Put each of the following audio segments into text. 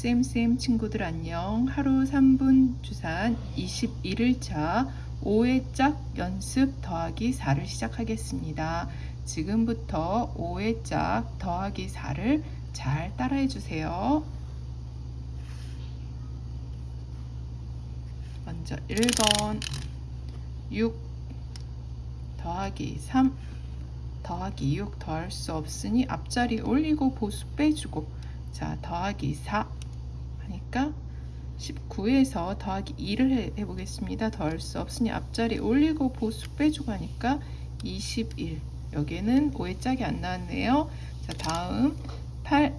쌤쌤 친구들 안녕. 하루 3분 주산 21일차 5회 짝 연습 더하기 4를 시작하겠습니다. 지금부터 5회 짝 더하기 4를 잘 따라해 주세요. 먼저 1번 6 더하기 3 더하기 6 더할 수 없으니 앞자리 올리고 보수 빼주고 자 더하기 4 하니까 19에서 더하기 2를 해, 해보겠습니다. 더할 수 없으니 앞자리 올리고 보수 빼주고 하니까 21 여기에는 5의 짝이 안 나왔네요. 자 다음 8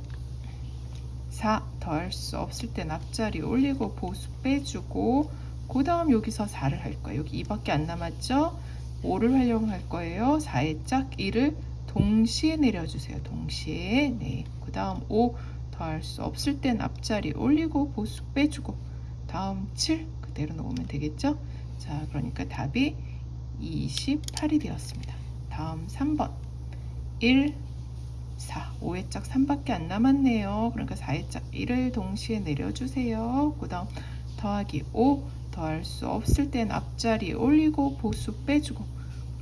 4 더할 수 없을 땐 앞자리 올리고 보수 빼주고 그 다음 여기서 4를 할 거예요. 여기 2밖에 안 남았죠? 5를 활용할 거예요. 4의 짝 1을 동시에 내려주세요. 동시에. 네. 그 다음 5 더할 수 없을 땐 앞자리 올리고 보수 빼주고 다음 7 그대로 놓으면 되겠죠? 자, 그러니까 답이 28이 되었습니다. 다음 3번 1 4 5의 짝 3밖에 안 남았네요. 그러니까 4의 짝 1을 동시에 내려주세요. 그 다음 더하기 5 더할 수 없을 땐 앞자리 올리고 보수 빼주고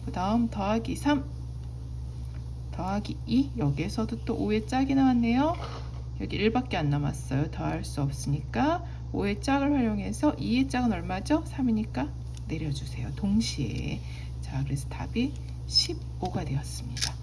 그 다음 더하기 3 더하기 2 여기에서도 또 5의 짝이 나왔네요 여기 1밖에 안 남았어요 더할 수 없으니까 5의 짝을 활용해서 2의 짝은 얼마죠? 3이니까 내려주세요 동시에 자 그래서 답이 15가 되었습니다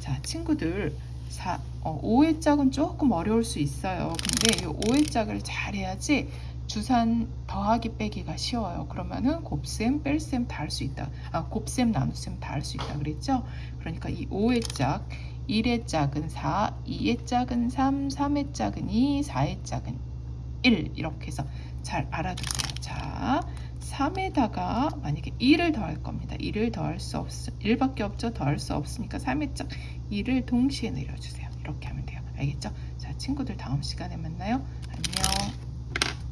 자 친구들 4, 어, 5의 짝은 조금 어려울 수 있어요 근데 이 5의 짝을 잘 해야지 주산 더하기 빼기가 쉬워요. 그러면은 곱셈, 뺄셈 다 할 수 있다. 아, 곱셈, 나눗셈 다 할 수 있다 그랬죠? 그러니까 이 5의 짝, 1의 짝은 4, 2의 짝은 3, 3의 짝은 2, 4의 짝은 1 이렇게 해서 잘 알아두세요. 자, 3에다가 만약에 2를 더할 겁니다. 2를 더할 수 없, 1밖에 없죠? 더할 수 없으니까 3의 짝 2를 동시에 내려주세요. 이렇게 하면 돼요. 알겠죠? 자, 친구들 다음 시간에 만나요. 안녕.